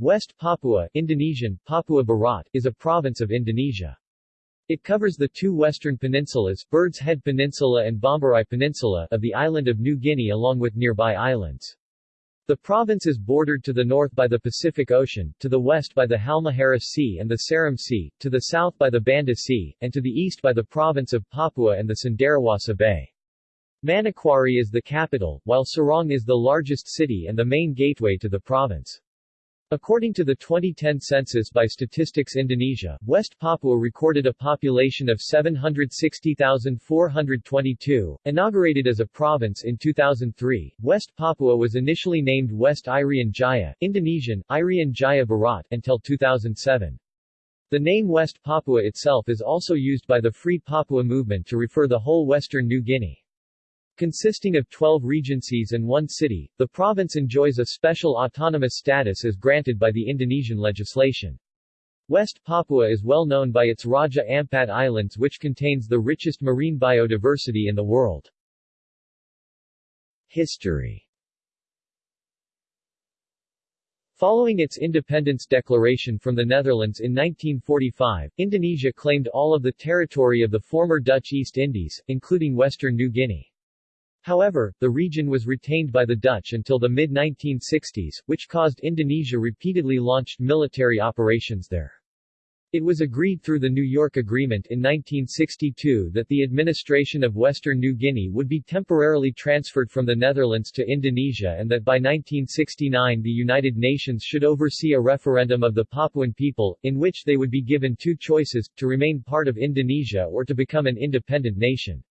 West Papua Indonesian, Papua Barat, is a province of Indonesia. It covers the two western peninsulas, Bird's Head Peninsula and Bomberai Peninsula, of the island of New Guinea along with nearby islands. The province is bordered to the north by the Pacific Ocean, to the west by the Halmahera Sea and the Seram Sea, to the south by the Banda Sea, and to the east by the province of Papua and the Cenderawasih Bay. Manokwari is the capital, while Sorong is the largest city and the main gateway to the province. According to the 2010 census by Statistics Indonesia, West Papua recorded a population of 760,422. Inaugurated as a province in 2003, West Papua was initially named West Irian Jaya, Indonesian, Irian Jaya Barat, until 2007. The name West Papua itself is also used by the Free Papua movement to refer the whole western New Guinea. Consisting of 12 regencies and one city, the province enjoys a special autonomous status as granted by the Indonesian legislation. West Papua is well known by its Raja Ampat Islands which contains the richest marine biodiversity in the world. History Following its independence declaration from the Netherlands in 1945, Indonesia claimed all of the territory of the former Dutch East Indies, including western New Guinea. However, the region was retained by the Dutch until the mid-1960s, which caused Indonesia repeatedly launched military operations there. It was agreed through the New York Agreement in 1962 that the administration of Western New Guinea would be temporarily transferred from the Netherlands to Indonesia and that by 1969 the United Nations should oversee a referendum of the Papuan people, in which they would be given two choices, to remain part of Indonesia or to become an independent nation.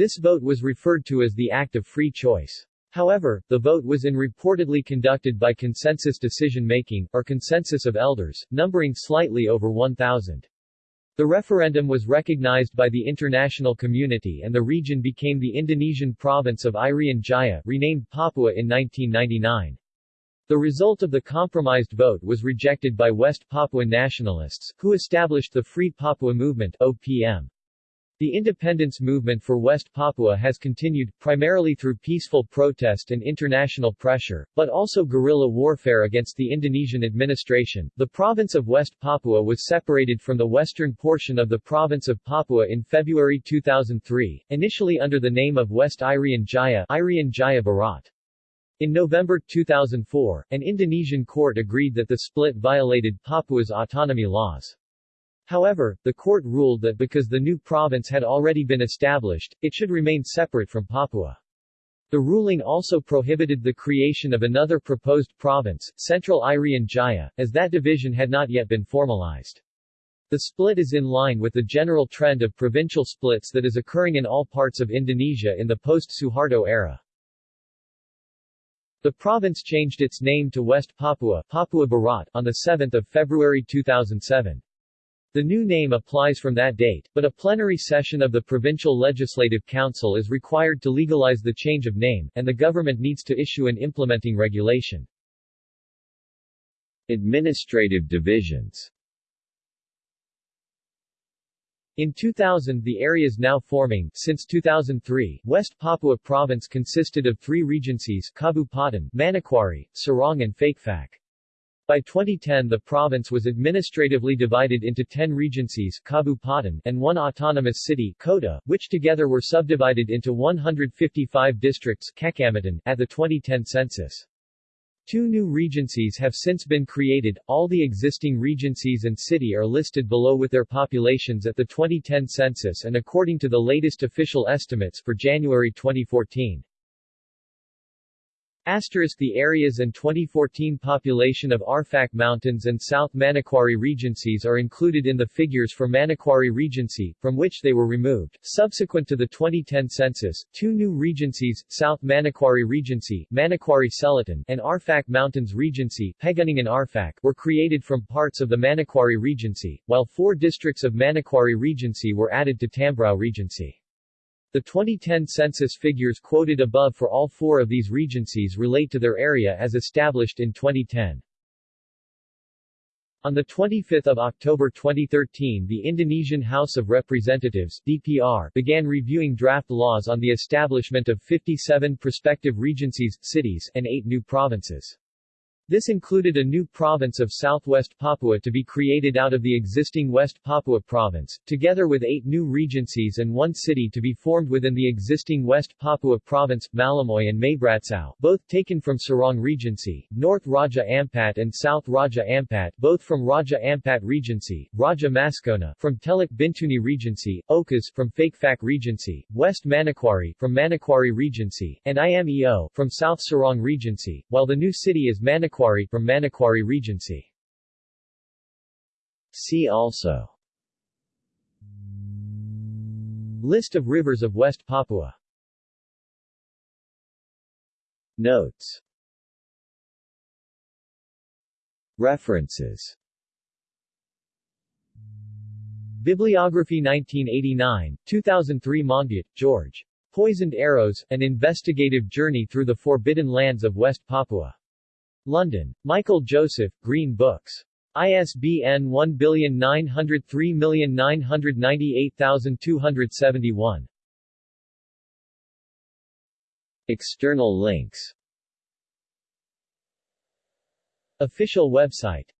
This vote was referred to as the Act of Free Choice. However, the vote was in reportedly conducted by consensus decision-making, or consensus of elders, numbering slightly over 1,000. The referendum was recognized by the international community and the region became the Indonesian province of Irian Jaya, renamed Papua in 1999. The result of the compromised vote was rejected by West Papuan nationalists, who established the Free Papua Movement OPM. The independence movement for West Papua has continued, primarily through peaceful protest and international pressure, but also guerrilla warfare against the Indonesian administration. The province of West Papua was separated from the western portion of the province of Papua in February 2003, initially under the name of West Irian Jaya, Irian Jaya Barat. In November 2004, an Indonesian court agreed that the split violated Papua's autonomy laws. However, the court ruled that because the new province had already been established, it should remain separate from Papua. The ruling also prohibited the creation of another proposed province, Central Irian Jaya, as that division had not yet been formalized. The split is in line with the general trend of provincial splits that is occurring in all parts of Indonesia in the post-Suharto era. The province changed its name to West Papua, Papua Barat on 7 February 2007. The new name applies from that date, but a plenary session of the Provincial Legislative Council is required to legalize the change of name, and the government needs to issue an implementing regulation. Administrative divisions in 2000 the areas now forming, since 2003, West Papua Province consisted of three regencies Kabupaten, Manokwari, Sorong and Fakfak. By 2010 the province was administratively divided into 10 regencies Kabupaten, and one autonomous city Kota, which together were subdivided into 155 districts at the 2010 census. Two new regencies have since been created, all the existing regencies and city are listed below with their populations at the 2010 census and according to the latest official estimates for January 2014. Asterisk the areas and 2014 population of Arfak Mountains and South Manokwari Regencies are included in the figures for Manokwari Regency, from which they were removed. Subsequent to the 2010 census, two new regencies, South Manokwari Regency, Manokwari Selatan, and Arfak Mountains Regency, Pegunungan Arfak, were created from parts of the Manokwari Regency, while four districts of Manokwari Regency were added to Tambrauw Regency. The 2010 census figures quoted above for all four of these regencies relate to their area as established in 2010. On 25 October 2013 the Indonesian House of Representatives DPR began reviewing draft laws on the establishment of 57 prospective regencies, cities, and eight new provinces. This included a new province of Southwest Papua to be created out of the existing West Papua province, together with eight new regencies and one city to be formed within the existing West Papua province, Malamoy and Maybratsow, both taken from Sorong Regency, North Raja Ampat and South Raja Ampat, both from Raja Ampat Regency, Raja Maskona from Teluk Bintuni Regency, Okas from Fakfak Regency, West Manokwari from Manokwari Regency, and IMEO from South Sorong Regency, while the new city is Manokwari from Manokwari Regency. See also List of rivers of West Papua Notes References Bibliography 1989, 2003 Monbiot, George. Poisoned Arrows, An Investigative Journey Through the Forbidden Lands of West Papua. London. Michael Joseph, Green Books. ISBN 1903998271. External links Official website